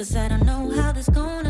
Cause I don't know how this gonna